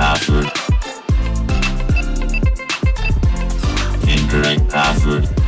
password. Incorrect password.